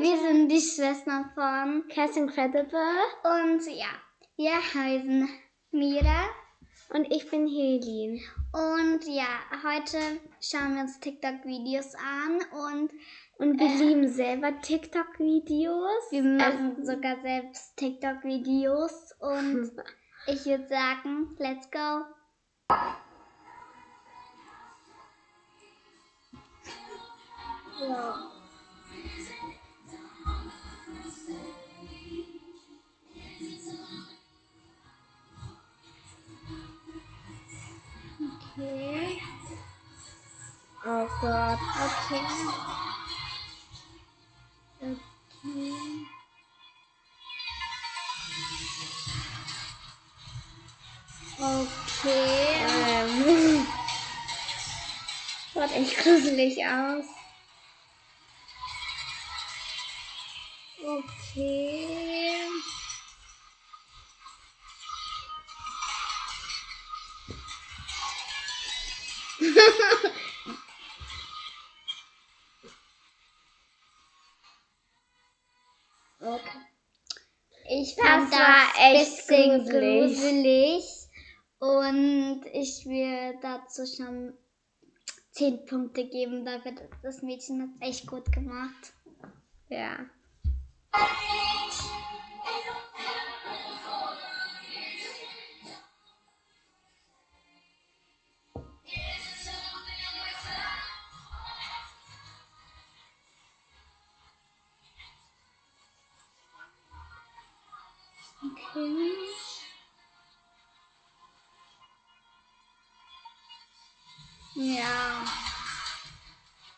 Wir sind die Schwestern von Cass Incredible. Und ja, wir heißen Mira. Und ich bin Helin. Und ja, heute schauen wir uns TikTok-Videos an und und wir äh, lieben selber TikTok-Videos. Wir machen also, sogar selbst TikTok-Videos und ich würde sagen, let's go. Ja. Okay. Oh Gott. Okay. Okay. Okay. Ähm. Schaut echt gruselig aus. Okay. Echt gruselig. gruselig. Und ich will dazu schon 10 Punkte geben. Dafür, das Mädchen hat echt gut gemacht. Ja. Okay. Ja.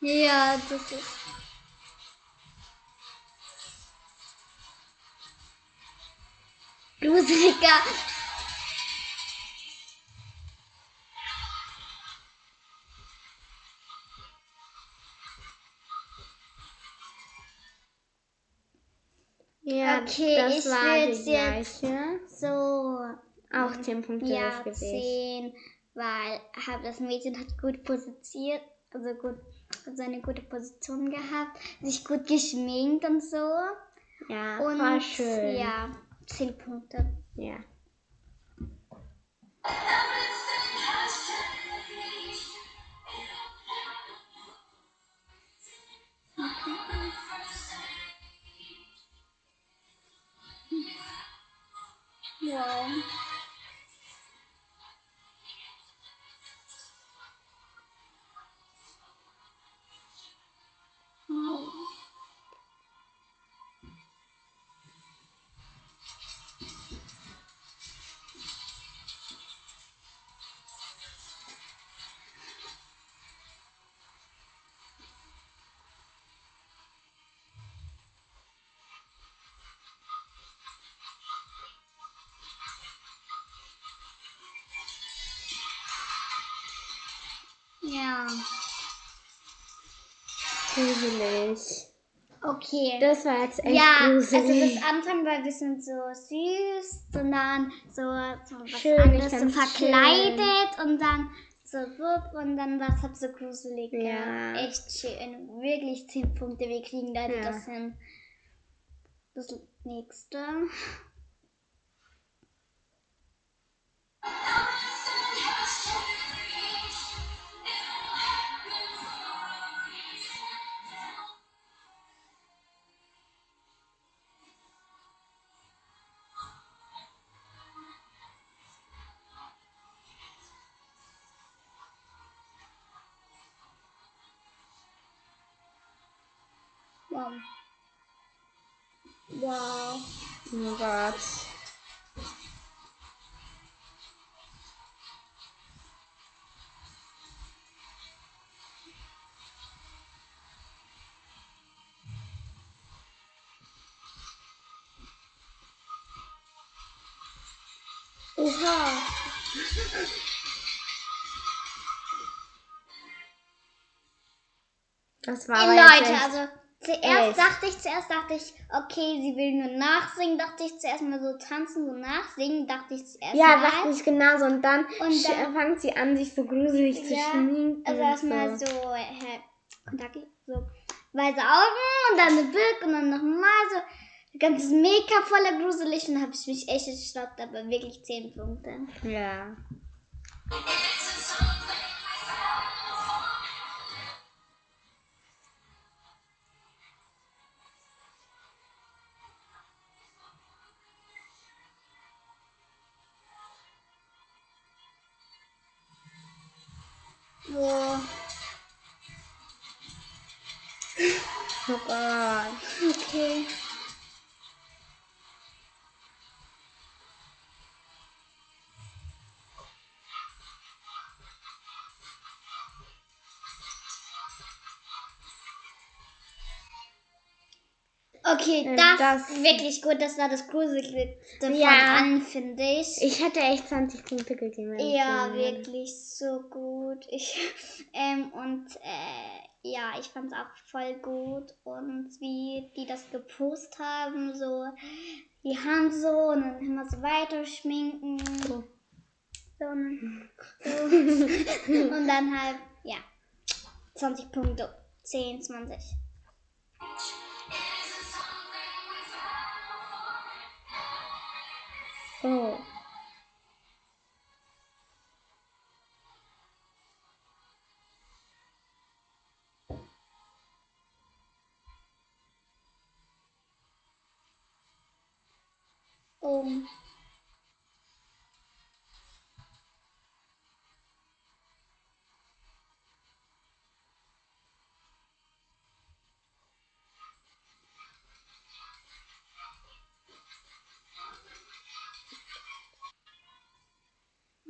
Ja, das ist. Gruseliger. Okay, das ich war jetzt gleiche. so Auch 10 Punkte ja, Gewicht. 10, weil hab, das Mädchen hat gut positioniert, also gut, also eine gute Position gehabt, sich gut geschminkt und so. Ja, und war schön. Ja, 10 Punkte. Ja. Wow. Gruselig. Okay. Das war jetzt echt ja, gruselig. also das Anfang war ein bisschen so süß und dann so, so was Schön, anderes so verkleidet und dann so wupp und dann war es halt so gruselig. Ja. Echt schön. Wirklich 10 Punkte. Wir kriegen leider Ja. das hin. Das nächste. Wow. Wow. Oh Gott. Oha. Das war jetzt Leute, also zuerst dachte ich, zuerst dachte ich, okay, sie will nur nachsingen, dachte ich zuerst mal so tanzen, so nachsingen, dachte ich zuerst Ja, mal. dachte ich genauso. Und dann, Und dann- fängt sie an, sich so gruselig zu Ja, schminken. Also erstmal so. so, hä, Kontakt, so weiße Augen und dann eine Birk und dann nochmal so. Das Ganze ist mega voller gruselig und da habe ich mich echt erschrocken, aber wirklich 10 Punkte. Ja. So. Oh Gott. Okay. Okay, Ähm, das, das- ist wirklich gut. Das war das Gruseligste von Ja. allen, finde ich. Ich hätte echt 20 Punkte gegeben. Ja, wirklich so gut. Ich, ähm, und äh, ja, ich fand es auch voll gut. Und wie die das gepostet haben, so die Hand so und dann immer so weiter schminken. Oh. So, und- so. und dann halt, ja, 20 Punkte. 10, 20. Oh. Um.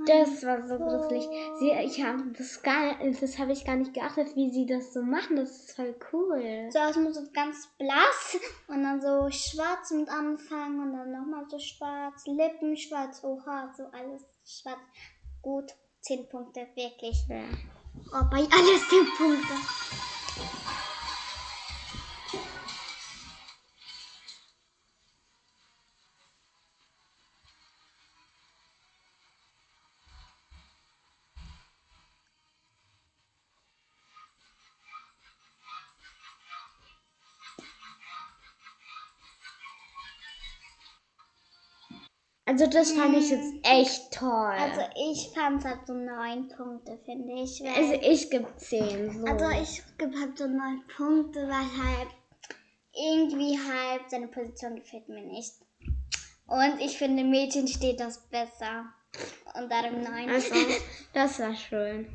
Das war so gruselig. Sie, ich habe das gar, das habe ich gar nicht geachtet, wie sie das so machen. Das ist voll cool. So muss so ganz blass und dann so schwarz mit Anfang und dann nochmal so schwarz, Lippen schwarz, oha, so alles schwarz. Gut, 10 Punkte, wirklich. Ja. Oh, bei alles 10 Punkte. Also das fand ich jetzt echt toll. Also ich fand halt so 9 Punkte, finde ich. Also ich gebe 10. So. also ich gebe halt so 9 Punkte, weil halt irgendwie halt seine Position gefällt mir nicht. Und ich finde, Mädchen steht das besser. Und darum 9. also, das war schön.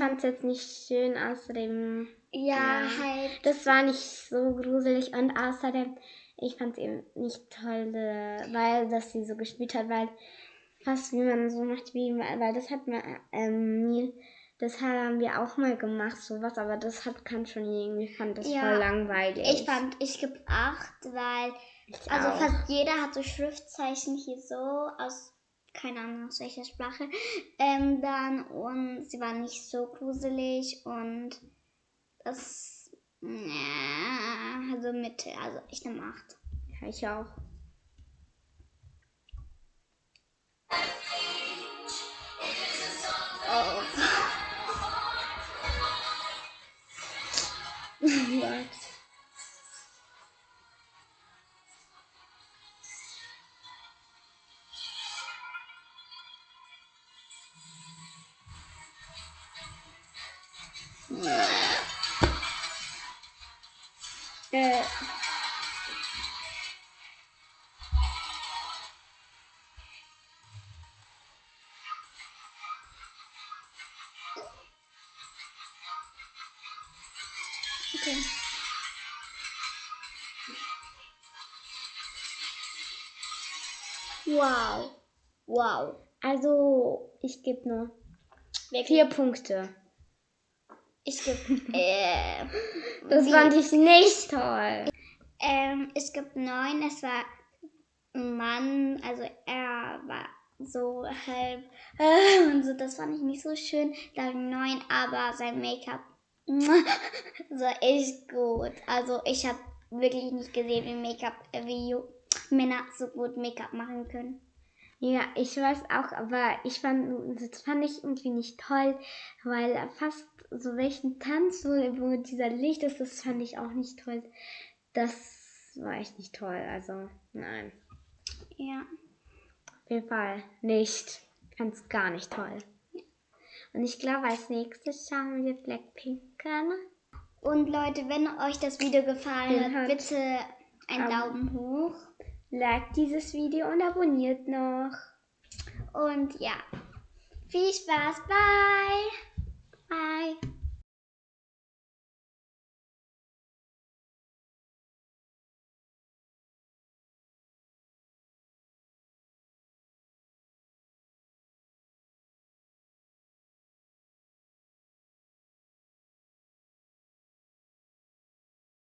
Fand es jetzt nicht schön, außerdem. ja, ja. halt. Das war nicht so gruselig und außerdem, ich fand es eben nicht toll, äh, weil dass sie so gespielt hat, weil fast wie man so macht, wie weil das hat man, ähm, das haben wir auch mal gemacht, sowas, aber das hat kann schon irgendwie, fand das Ja, voll langweilig. Ich fand, ich gebe 8, weil Ich also auch. fast jeder hat so Schriftzeichen hier so aus, keine Ahnung aus welcher Sprache, ähm, dann und sie waren nicht so gruselig und das, ja, also Mitte, also ich nehme 8. Ja, ich auch. Äh, Okay. Wow. Wow. also, ich gebe nur vier Punkte. Ich gebe, äh, Das Wie? fand ich nicht toll. Ähm, es gibt neun. Es war ein Mann, also er war so halb äh, und so. Das fand ich nicht so schön. Dann neun, aber sein Make-up so echt gut. Also ich habe wirklich nicht gesehen, wie Make-up, wie Männer so gut Make-up machen können. Ja, ich weiß auch, aber ich fand, das fand ich irgendwie nicht toll, weil fast so welchen Tanz, wo, wo dieser Licht ist, das fand ich auch nicht toll. Das war echt nicht toll, also nein. Ja. Auf jeden Fall nicht. Ganz gar nicht toll. Und ich glaube, als nächstes schauen wir Blackpink an. Und Leute, wenn euch das Video gefallen hat, bitte einen Daumen hoch. Like dieses Video und abonniert noch. Und ja, viel Spaß. Bye.